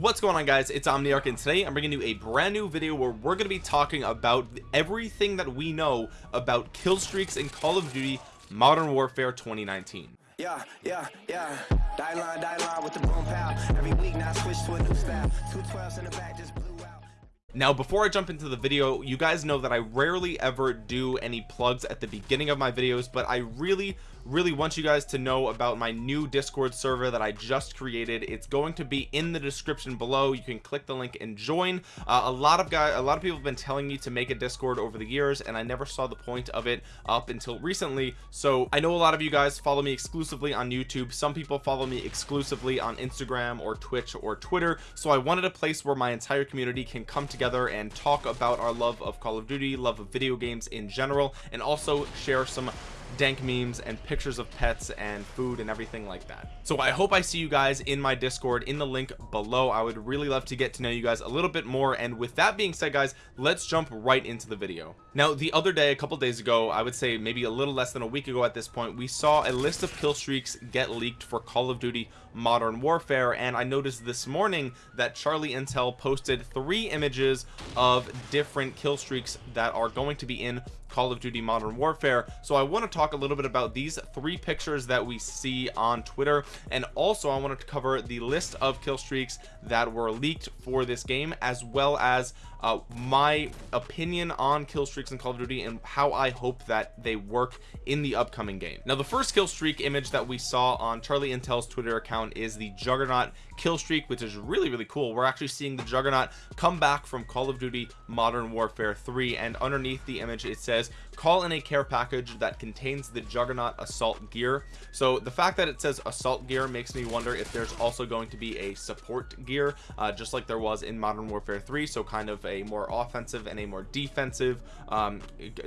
what's going on guys? It's omniarch and today i'm bringing you a brand new video where we're going to be talking about everything that we know about kill streaks in call of duty modern warfare 2019 yeah yeah yeah. Die line die line with the boom pow every week now switch to a new style. Two 12s in the back just blew out. Now before I jump into the video you guys know that I rarely ever do any plugs at the beginning of my videos but I really really want you guys to know about my new discord server that i just created. It's going to be in the description below. You can click the link and join. Uh, a lot of guys a lot of people have been telling me to make a discord over the years and i never saw the point of it up until recently. So i know a lot of you guys follow me exclusively on youtube. Some people follow me exclusively on instagram or twitch or twitter. So i wanted a place where my entire community can come together and talk about our love of call of duty love of video games in general and also share some dank memes and pictures of pets and food and everything like that. So i hope i see you guys in my discord in the link below. I would really love to get to know you guys a little bit more. And with that being said guys let's jump right into the video. Now the other day a couple days ago i would say maybe a little less than a week ago at this point we saw a list of kill streaks get leaked for call of duty modern warfare and i noticed this morning that charlie intel posted three images of different kill streaks that are going to be in call of duty modern warfare. So i want to talk a little bit about these three pictures that we see on twitter and also i wanted to cover the list of kill streaks that were leaked for this game as well as uh, my opinion on kill streaks in call of duty and how i hope that they work in the upcoming game. Now the first kill streak image that we saw on charlie intel's twitter account is the juggernaut kill streak which is really really cool. We're actually seeing the juggernaut come back from call of duty modern warfare 3 and underneath the image it says call in a care package that contains the juggernaut assault gear. So the fact that it says assault gear makes me wonder if there's also going to be a support gear uh, just like there was in modern warfare 3 so kind of a more offensive and a more defensive um,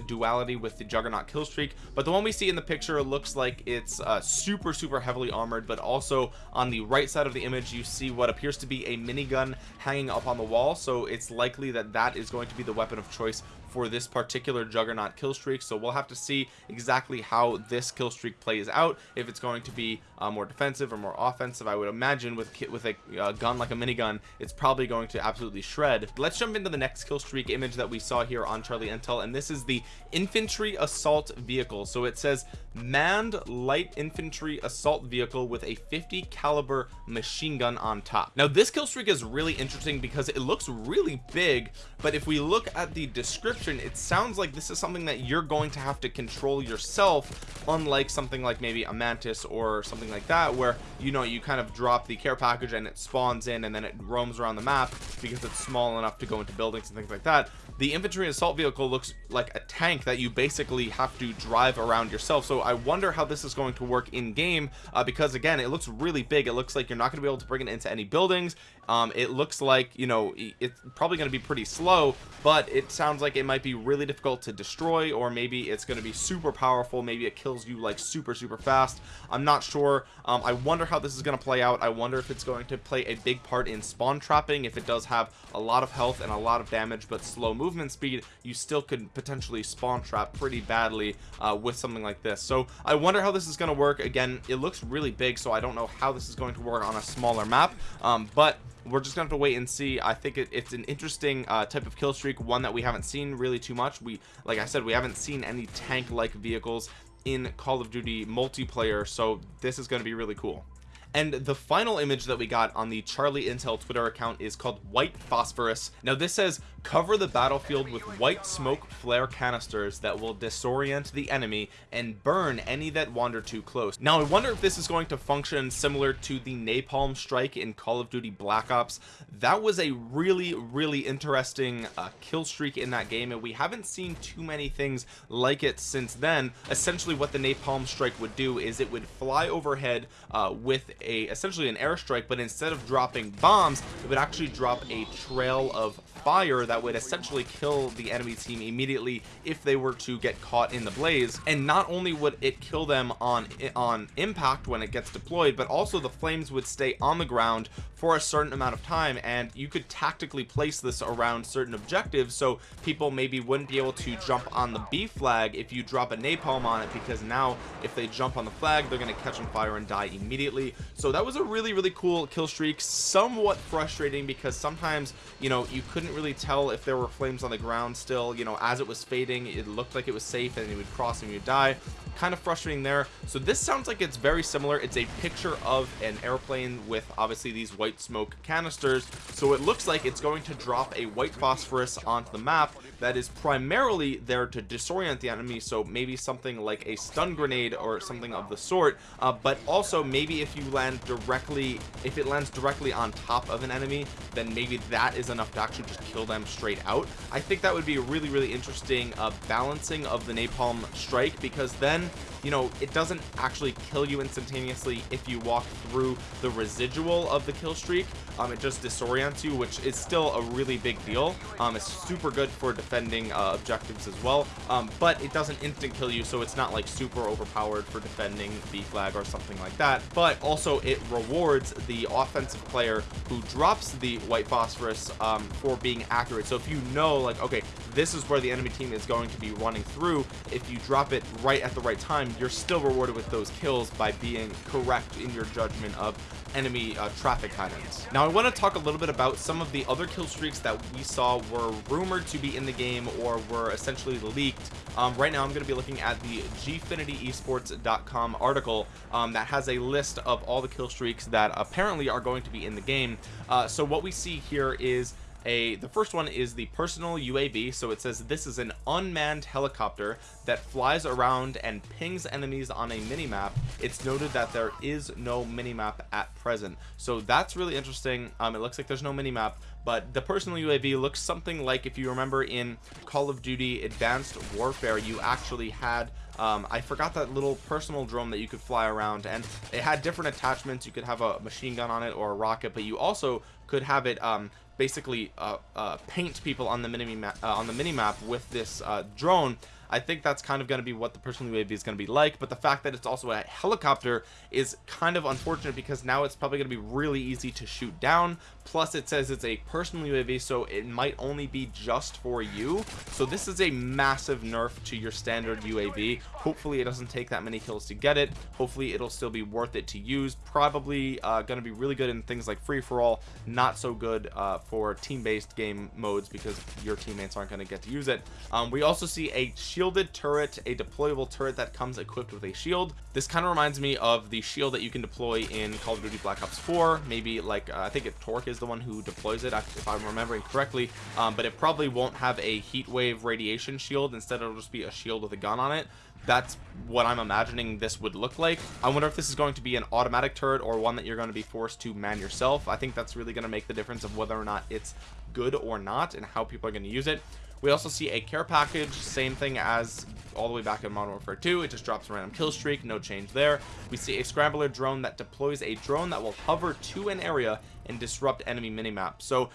duality with the juggernaut kill streak. But the one we see in the picture looks like it's uh, super super heavily armored but also on the right side of the image you see what appears to be a minigun hanging up on the wall so it's likely that that is going to be the weapon of choice for this particular juggernaut kill streak so we'll have to see exactly how this kill streak plays out. If it's going to be uh, more defensive or more offensive i would imagine with with a uh, gun like a minigun it's probably going to absolutely shred. Let's jump into the next kill streak image that we saw here on charlie intel and this is the infantry assault vehicle. So it says manned light infantry assault vehicle with a 50 caliber machine gun on top. Now this kill streak is really interesting because it looks really big but if we look at the description it sounds like this is something that you're going to have to control yourself unlike something like maybe a mantis or something like that where you know you kind of drop the care package and it spawns in and then it roams around the map because it's small enough to go into buildings and things like that. The infantry assault vehicle looks like a tank that you basically have to drive around yourself. So I wonder how this is going to work in game uh, because again it looks really big. It looks like you're not going to be able to bring it into any buildings um, it looks like you know it's probably going to be pretty slow but it sounds like it might be really difficult to destroy or maybe it's going to be super powerful. Maybe it kills you like super super fast. I'm not sure. Um, I wonder how this is going to play out. I wonder if it's going to play a big part in spawn trapping if it does have a lot of health and a lot of damage but slow movement speed you still could potentially spawn trap pretty badly uh, with something like this. So I wonder how this is going to work. Again it looks really big so I don't know how this is going to work on a smaller map. Um, but we're just gonna have to wait and see. I think it, it's an interesting uh, type of kill streak one that we haven't seen really too much. We like i said we haven't seen any tank like vehicles in call of duty multiplayer so this is going to be really cool and the final image that we got on the charlie intel twitter account is called white phosphorus. Now this says cover the battlefield with white smoke flare canisters that will disorient the enemy and burn any that wander too close. Now i wonder if this is going to function similar to the napalm strike in call of duty black ops. That was a really really interesting uh, kill streak in that game and we haven't seen too many things like it since then. Essentially what the napalm strike would do is it would fly overhead uh, with a essentially an airstrike but instead of dropping bombs it would actually drop a trail of fire that would essentially kill the enemy team immediately if they were to get caught in the blaze. And not only would it kill them on on impact when it gets deployed but also the flames would stay on the ground for a certain amount of time and you could tactically place this around certain objectives so people maybe wouldn't be able to jump on the B flag if you drop a napalm on it because now if they jump on the flag they're going to catch on fire and die immediately so that was a really really cool kill streak. Somewhat frustrating because sometimes you know you couldn't really tell if there were flames on the ground still. You know as it was fading it looked like it was safe and you would cross and you'd die. Kind of frustrating there. So this sounds like it's very similar. It's a picture of an airplane with obviously these white smoke canisters. So it looks like it's going to drop a white phosphorus onto the map that is primarily there to disorient the enemy. So maybe something like a stun grenade or something of the sort. Uh, but also maybe if you land directly if it lands directly on top of an enemy then maybe that is enough to actually just kill them straight out. I think that would be a really really interesting uh, balancing of the napalm strike because then you know it doesn't actually kill you instantaneously if you walk through the residual of the kill streak. Um, it just disorients you which is still a really big deal. Um, it's super good for defending uh, objectives as well. Um, but it doesn't instant kill you so it's not like super overpowered for defending B flag or something like that. But also it rewards the offensive player who drops the white phosphorus um, for being accurate. So if you know like okay this is where the enemy team is going to be running through if you drop it right at the right time you're still rewarded with those kills by being correct in your judgment of enemy uh, traffic patterns. Now I want to talk a little bit about some of the other kill streaks that we saw were rumored to be in the game or were essentially leaked. Um, right now I'm going to be looking at the gfinityesports.com article um, that has a list of all the kill streaks that apparently are going to be in the game. Uh, so what we see here is a the first one is the personal UAV so it says this is an unmanned helicopter that flies around and pings enemies on a mini-map. It's noted that there is no mini-map at present. So that's really interesting. Um, it looks like there's no mini-map but the personal UAV looks something like if you remember in Call of Duty Advanced Warfare you actually had um, I forgot that little personal drone that you could fly around and it had different attachments. You could have a machine gun on it or a rocket but you also could have it um, basically uh, uh, paint people on the mini map uh, on the mini map with this drone I think that's kind of going to be what the personal UAV is going to be like but the fact that it's also a helicopter is kind of unfortunate because now it's probably going to be really easy to shoot down. Plus it says it's a personal UAV so it might only be just for you. So this is a massive nerf to your standard UAV hopefully it doesn't take that many kills to get it. Hopefully it'll still be worth it to use. Probably uh, going to be really good in things like free-for-all not so good uh, for team-based game modes because your teammates aren't going to get to use it. Um, we also see a shield shielded turret a deployable turret that comes equipped with a shield. This kind of reminds me of the shield that you can deploy in Call of Duty Black Ops 4 maybe like uh, I think it Torque is the one who deploys it if I'm remembering correctly. Um, but it probably won't have a heat wave radiation shield. Instead it'll just be a shield with a gun on it. That's what I'm imagining this would look like. I wonder if this is going to be an automatic turret or one that you're going to be forced to man yourself. I think that's really going to make the difference of whether or not it's good or not and how people are going to use it we also see a care package same thing as all the way back in modern warfare 2 it just drops a random kill streak no change there. We see a scrambler drone that deploys a drone that will hover to an area and disrupt enemy minimap. So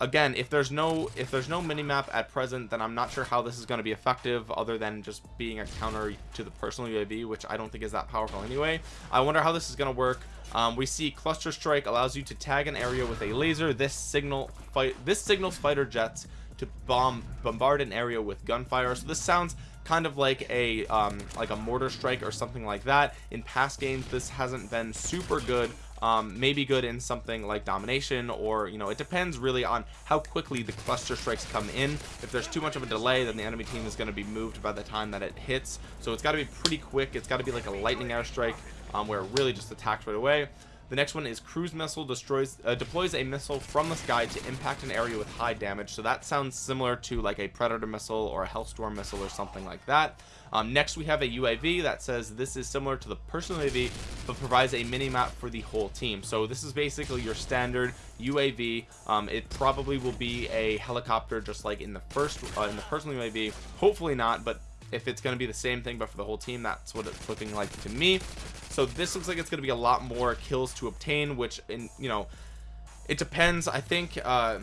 again if there's no if there's no minimap at present then i'm not sure how this is going to be effective other than just being a counter to the personal uav which i don't think is that powerful anyway. I wonder how this is going to work. Um, we see cluster strike allows you to tag an area with a laser. This signal fight this signals fighter jets to bomb bombard an area with gunfire. So this sounds kind of like a um, like a mortar strike or something like that. In past games this hasn't been super good um, maybe good in something like domination or you know it depends really on how quickly the cluster strikes come in. If there's too much of a delay then the enemy team is going to be moved by the time that it hits. So it's got to be pretty quick. It's got to be like a lightning airstrike um, where it really just attacks right away the next one is cruise missile destroys uh, deploys a missile from the sky to impact an area with high damage. So that sounds similar to like a predator missile or a hellstorm missile or something like that. Um, next we have a uav that says this is similar to the personal uav but provides a mini map for the whole team. So this is basically your standard uav um, it probably will be a helicopter just like in the first uh, in the personal uav hopefully not but if it's going to be the same thing but for the whole team that's what it's looking like to me so this looks like it's going to be a lot more kills to obtain which in you know it depends. I think uh,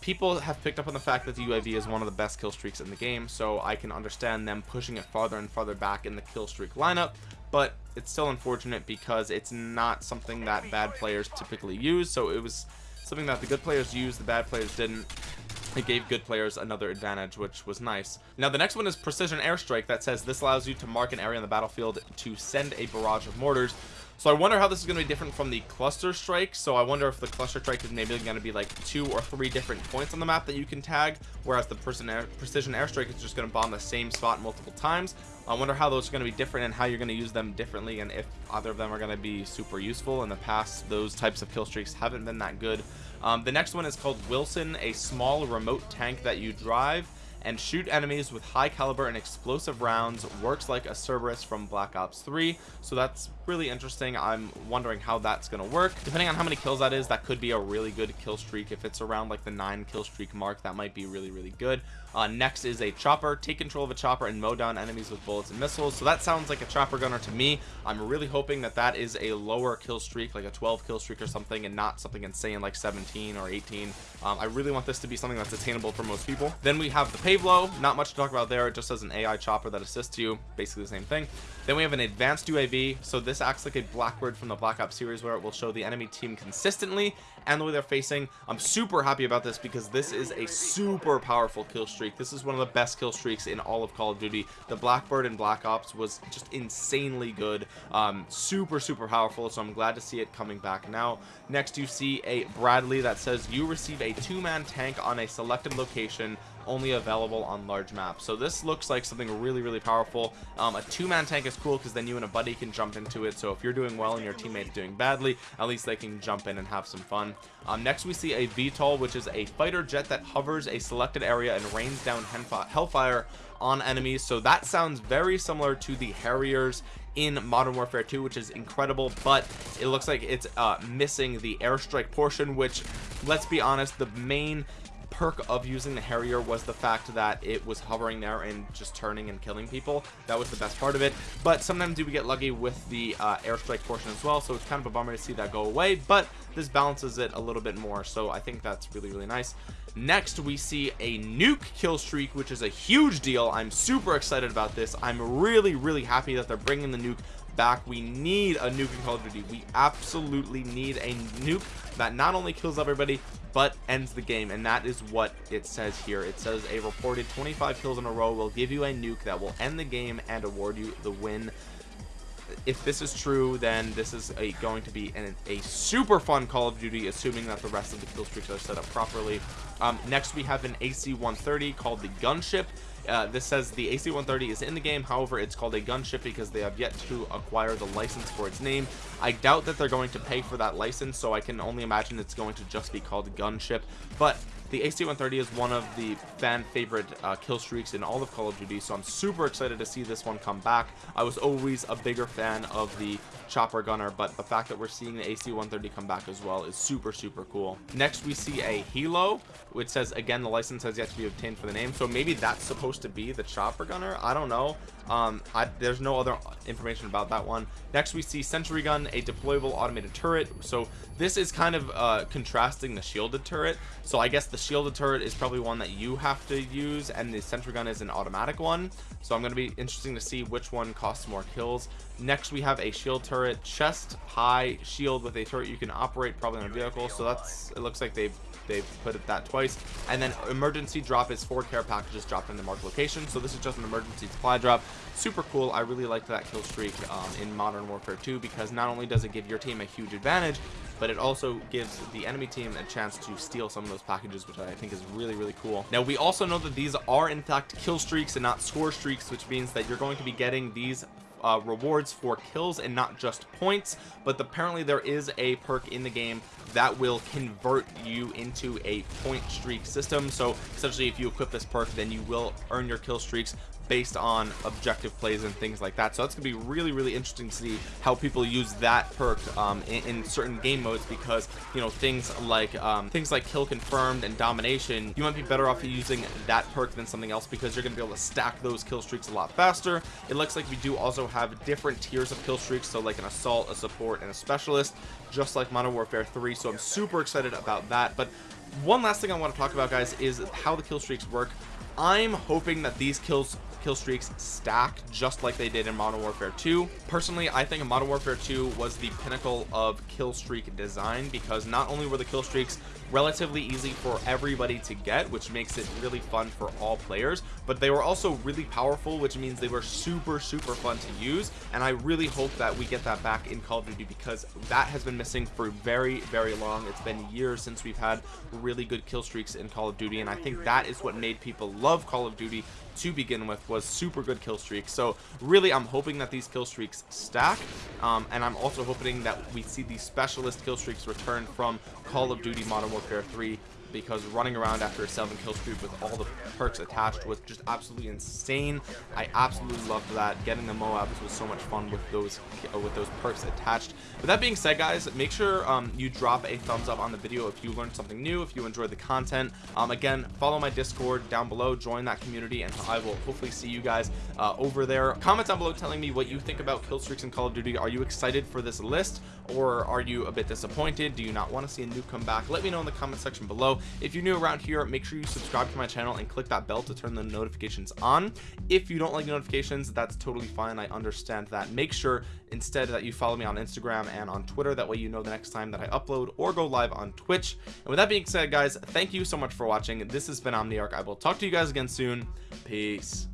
people have picked up on the fact that the UAV is one of the best kill streaks in the game so I can understand them pushing it farther and farther back in the kill streak lineup but it's still unfortunate because it's not something that bad players typically use so it was something that the good players used the bad players didn't it gave good players another advantage which was nice. Now the next one is precision airstrike that says this allows you to mark an area on the battlefield to send a barrage of mortars so I wonder how this is going to be different from the cluster strike. So I wonder if the cluster strike is maybe going to be like two or three different points on the map that you can tag whereas the air, precision airstrike is just going to bomb the same spot multiple times. I wonder how those are going to be different and how you're going to use them differently and if either of them are going to be super useful in the past. Those types of kill streaks haven't been that good. Um, the next one is called Wheelson a small remote tank that you drive and shoot enemies with high caliber and explosive rounds. Works like a Cerberus from Black Ops 3 so that's really interesting. I'm wondering how that's gonna work. Depending on how many kills that is that could be a really good kill streak. If it's around like the nine kill streak mark that might be really really good. Uh, next is a chopper. Take control of a chopper and mow down enemies with bullets and missiles. So that sounds like a chopper gunner to me. I'm really hoping that that is a lower kill streak like a 12 kill streak or something and not something insane like 17 or 18 um, I really want this to be something that's attainable for most people. Then we have the Pave Low. Not much to talk about there. It just has an AI chopper that assists you basically the same thing. Then we have an advanced UAV so this acts like a Blackbird from the Black Ops series where it will show the enemy team consistently and the way they're facing. I'm super happy about this because this is a super powerful kill streak. This is one of the best kill streaks in all of Call of Duty. The Blackbird in Black Ops was just insanely good. Um, super super powerful so I'm glad to see it coming back now. Next you see a Bradley that says you receive a two-man tank on a selected location only available on large maps. So this looks like something really really powerful. Um, a two-man tank is cool because then you and a buddy can jump into it. So if you're doing well and your teammate's doing badly at least they can jump in and have some fun. Um, next we see a VTOL which is a fighter jet that hovers a selected area and rains down hellfire on enemies. So that sounds very similar to the Harriers in Modern Warfare 2 which is incredible but it looks like it's uh, missing the airstrike portion which let's be honest the main perk of using the Harrier was the fact that it was hovering there and just turning and killing people. That was the best part of it. But sometimes do we get lucky with the uh, airstrike portion as well so it's kind of a bummer to see that go away but this balances it a little bit more so I think that's really really nice. Next we see a nuke kill streak which is a huge deal. I'm super excited about this. I'm really really happy that they're bringing the nuke back. We need a nuke in call of duty. We absolutely need a nuke that not only kills everybody but ends the game. And that is what it says here. It says a reported 25 kills in a row will give you a nuke that will end the game and award you the win. If this is true then this is a, going to be an, a super fun call of duty assuming that the rest of the kill streaks are set up properly. Um, next we have an ac-130 called the gunship uh, this says the AC-130 is in the game. However it's called a gunship because they have yet to acquire the license for its name. I doubt that they're going to pay for that license so I can only imagine it's going to just be called gunship. But the AC-130 is one of the fan favorite uh, kill streaks in all of Call of Duty so I'm super excited to see this one come back. I was always a bigger fan of the chopper gunner but the fact that we're seeing the AC-130 come back as well is super super cool. Next we see a helo which says again the license has yet to be obtained for the name. So maybe that's supposed to be the chopper gunner. I don't know. Um I, there's no other information about that one. Next we see sentry gun a deployable automated turret. So this is kind of uh contrasting the shielded turret. So I guess the shielded turret is probably one that you have to use and the sentry gun is an automatic one. So I'm going to be interesting to see which one costs more kills. Next we have a shield turret chest high shield with a turret you can operate probably on a vehicle. So that's it looks like they've they've put it that twice. And then emergency drop is four care packages dropped in the marked location. So this is just an emergency supply drop. Super cool. I really liked that kill streak um, in modern warfare 2 because not only does it give your team a huge advantage but it also gives the enemy team a chance to steal some of those packages which i think is really really cool. Now we also know that these are in fact kill streaks and not score streaks which means that you're going to be getting these uh, rewards for kills and not just points but apparently there is a perk in the game that will convert you into a point streak system. So essentially if you equip this perk then you will earn your kill streaks based on objective plays and things like that. So that's gonna be really really interesting to see how people use that perk um, in, in, certain game modes because you know things like um, things like kill confirmed and domination you might be better off using that perk than something else because you're gonna be able to stack those kill streaks a lot faster. It looks like we do also have different tiers of kill streaks so like an assault a support and a specialist just like modern warfare 3 so i'm super excited about that but one last thing i want to talk about guys is how the kill streaks work i'm hoping that these kills kill streaks stack just like they did in Modern Warfare 2. Personally, I think Modern Warfare 2 was the pinnacle of kill streak design because not only were the kill streaks relatively easy for everybody to get which makes it really fun for all players. But they were also really powerful which means they were super super fun to use. And I really hope that we get that back in Call of Duty because that has been missing for very very long. It's been years since we've had really good kill streaks in Call of Duty. And I think that is what made people love Call of Duty to begin with was super good kill streaks. So really I'm hoping that these kill streaks stack. Um, and I'm also hoping that we see these specialist kill streaks return from Call of Duty Modern Warfare 3 because running around after a seven kill streak with all the perks attached was just absolutely insane. I absolutely loved that. Getting the moabs was so much fun with those uh, with those perks attached. With that being said guys make sure um, you drop a thumbs up on the video if you learned something new if you enjoyed the content. Um, again follow my discord down below join that community and i will hopefully see you guys uh, over there. Comment down below telling me what you think about kill streaks in call of duty. Are you excited for this list or are you a bit disappointed? Do you not want to see a new comeback? let me know in the comment section below if you're new around here make sure you subscribe to my channel and click that bell to turn the notifications on. If you don't like notifications that's totally fine I understand that. Make sure instead that you follow me on Instagram and on Twitter that way you know the next time that I upload or go live on Twitch. And with that being said guys thank you so much for watching. This has been Omniarch. I will talk to you guys again soon. Peace